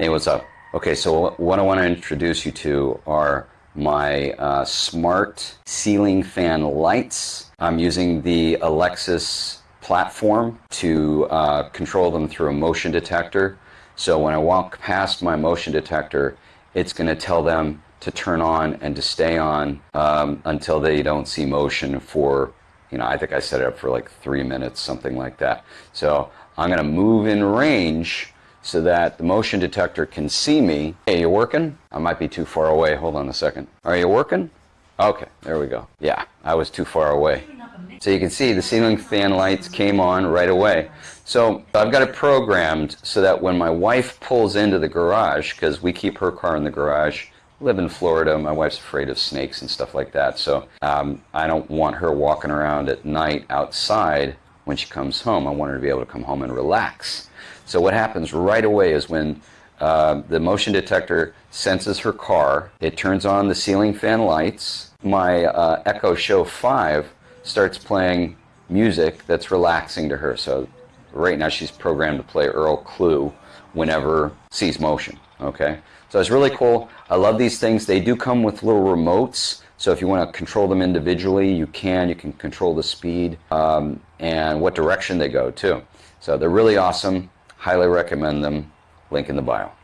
Hey, what's up? Okay, so what I want to introduce you to are my uh, smart ceiling fan lights. I'm using the Alexa platform to uh, control them through a motion detector. So when I walk past my motion detector, it's going to tell them to turn on and to stay on um, until they don't see motion for, you know, I think I set it up for like three minutes, something like that. So I'm going to move in range so that the motion detector can see me. Hey, you working? I might be too far away. Hold on a second. Are you working? Okay, there we go. Yeah, I was too far away. So you can see the ceiling fan lights came on right away. So I've got it programmed so that when my wife pulls into the garage, because we keep her car in the garage, live in Florida. My wife's afraid of snakes and stuff like that. So um, I don't want her walking around at night outside when she comes home. I want her to be able to come home and relax. So what happens right away is when uh, the motion detector senses her car, it turns on the ceiling fan lights. My uh, Echo Show 5 starts playing music that's relaxing to her. So right now she's programmed to play Earl Klugh whenever sees motion. Okay, so it's really cool. I love these things. They do come with little remotes. So if you want to control them individually, you can. You can control the speed um, and what direction they go too. So they're really awesome. Highly recommend them. Link in the bio.